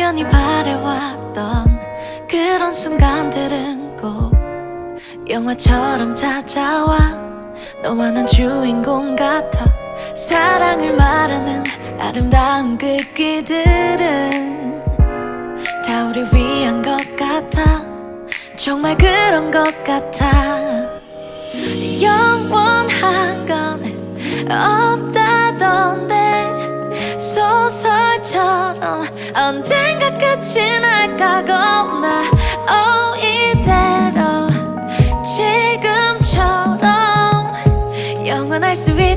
막연히 바래왔던 그런 순간들은 꼭 영화처럼 찾아와. 너와 난 주인공 같아. 사랑을 말하는 아름다운 글귀들은 다 우리 위한 것 같아. 정말 그런 것 같아. 영원한 건 소설처럼 언젠가 끝이 날까 겁나. Oh 이대로 지금처럼 영원할 수 있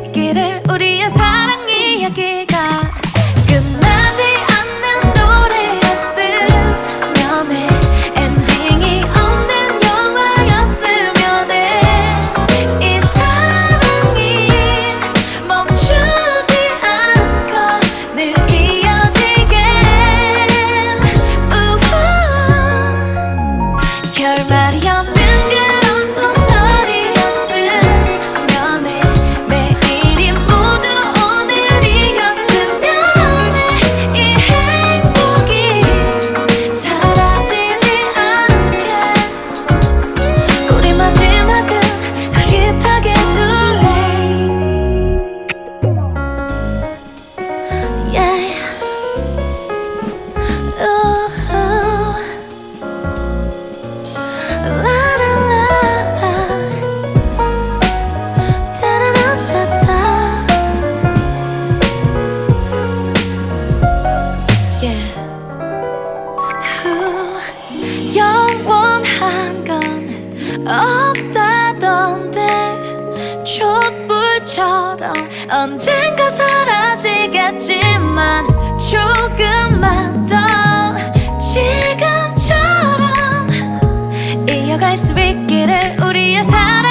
없다던데 촛불처럼 언젠가 사라지겠지만 조금만 더 지금처럼 이어갈 수 있기를 우리의 사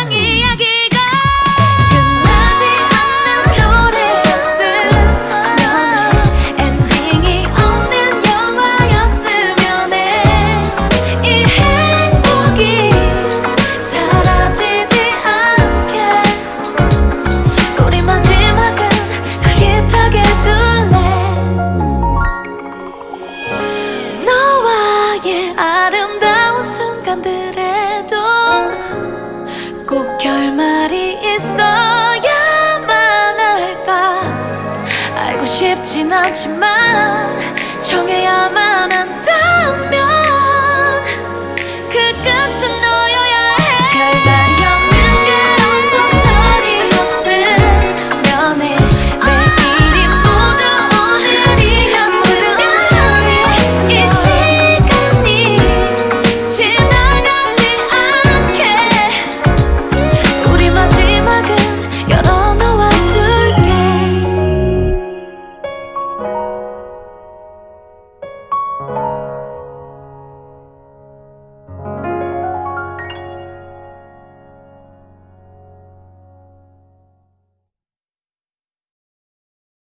싶진 않지만 정해야만